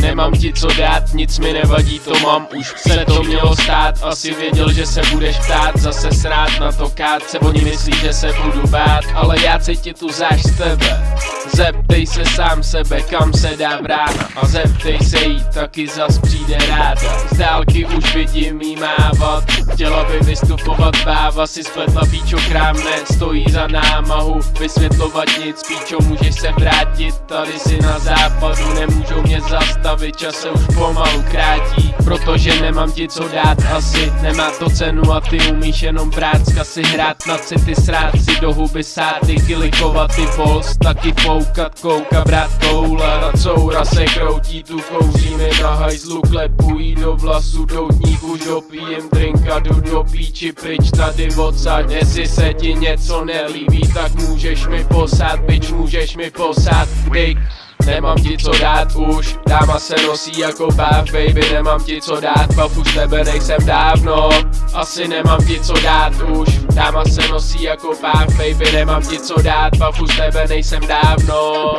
nemám ti co dát, nic mi nevadí, to mám už se to mělo stát, asi věděl, že se budeš ptát, zase srát na to kát, se oni myslí, že se budu bát, ale já cítím tu záž z tebe. Zeptej se sám sebe, kam se dá vrána a zeptej se jí, taky zas přijde ráda. Z dálky už vidím jí mávat, chtěla by vystupovat báva, si spletla píčo krámne, stojí za námahu, vysvětlovat nic, píčo můžeš se vrátit, tady si na západu, nemůžou mě zastavit, čas se už pomalu krátí, protože nemám ti co dát asi, nemá to cenu a ty umíš jenom brát z kasy hrát na city, srát si do huby sáty, kilikovat ty bols, taky foukat, kouka, brát koule, na coura se kroutí, tu kouří mi na hajzlu, klepují do vlasu, doutník už dopijem drinka, jdu do píči pryč tady odsaď, jestli se ti něco nelíbí, tak můžeš mi posát, bič, můžeš mi posát, dick. Nemám ti co dát už, dáma se nosí jako bav, baby, nemám ti co dát, bav už tebe nejsem dávno Asi nemám ti co dát už, dáma se nosí jako bav, baby, nemám ti co dát, bav už tebe nejsem dávno